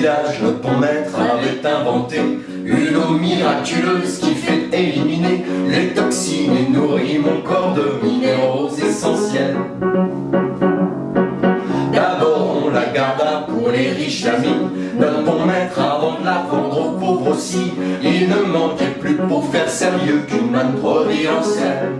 le pont maître avait inventé une eau miraculeuse qui fait éliminer les toxines et nourrit mon corps de minéraux essentiels. D'abord on la garda pour les riches amis, d'un pont maître avant de la vendre aux pauvres aussi. Il ne manquait plus pour faire sérieux qu'une manne providentielle.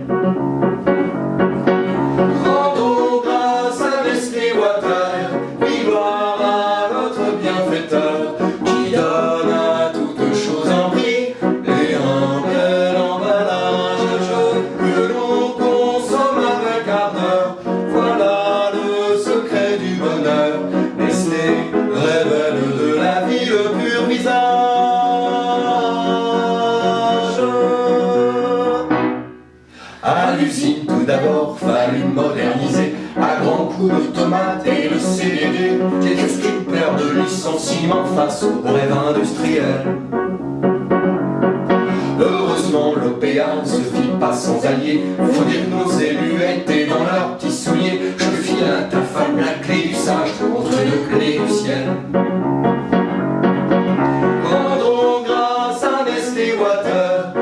À l'usine, tout d'abord, fallut moderniser à grands coups de tomates et le CDD. Qu'est-ce qu'une peur de licenciement face au rêve industriel Heureusement, l'OPA ne se fit pas sans alliés. Faut dire que nos élus étaient dans leurs petits souliers. Je file à ta femme la clé du sage contre deux clés du ciel. Grâce à Nestlé Water,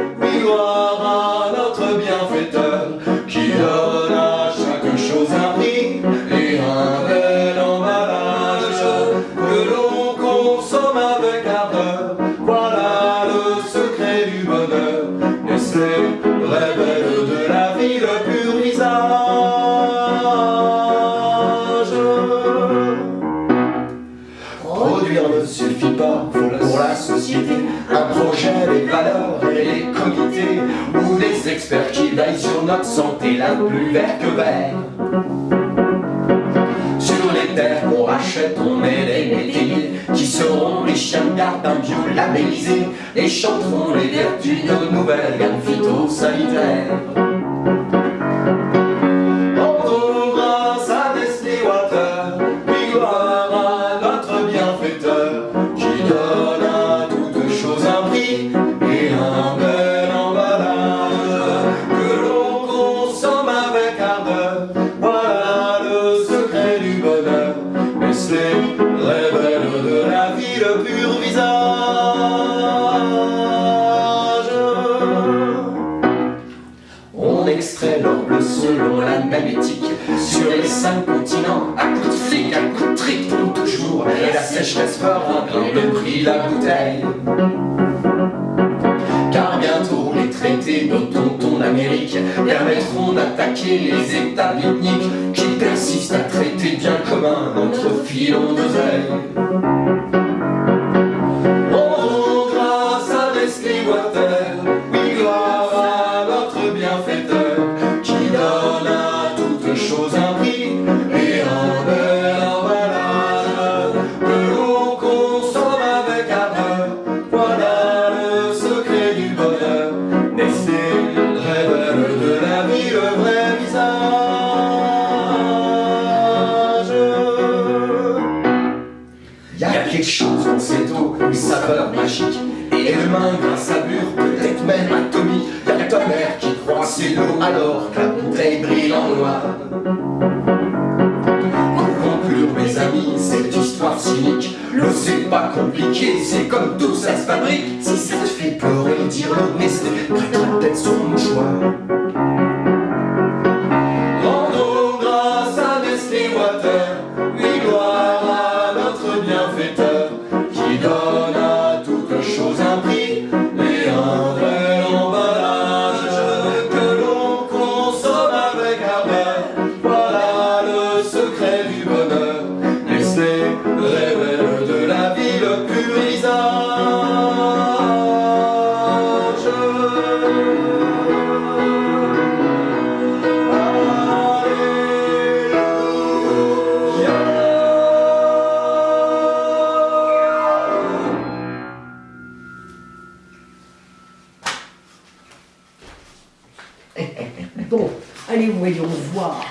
l'on consomme avec ardeur. Voilà le secret du bonheur. Nestlé révèle de la vie le pur visage. Produire ne suffit pas pour la société. Un projet, les valeurs et les comités, ou des experts qui veillent sur notre santé, la plus verte que vert. Sur les terres qu'on rachète, on bio labellisé et chanteront les vertus de nos nouvelles gammes phytosanitaires. Sur les cinq continents, à coups de flic, à coups de trick pour toujours Et la sécheresse fera un grain de prix la bouteille. Car bientôt les traités de tonton d'Amérique Permettront d'attaquer les états ethniques Qui persistent à traiter bien commun notre filon d'oseille quelque chose dans cette eau, une saveur magique. Et l'humain, grâce à mur, peut-être même atomique. Y a ta qui croit c'est l'eau, alors que la bouteille brille en noir. Pour conclure, mes amis, cette histoire cynique, l'eau c'est pas compliqué, c'est comme tout ça se fabrique. Si ça te fait pleurer, dire Nestlé, prête peut-être son mouchoir. allez voyons voir.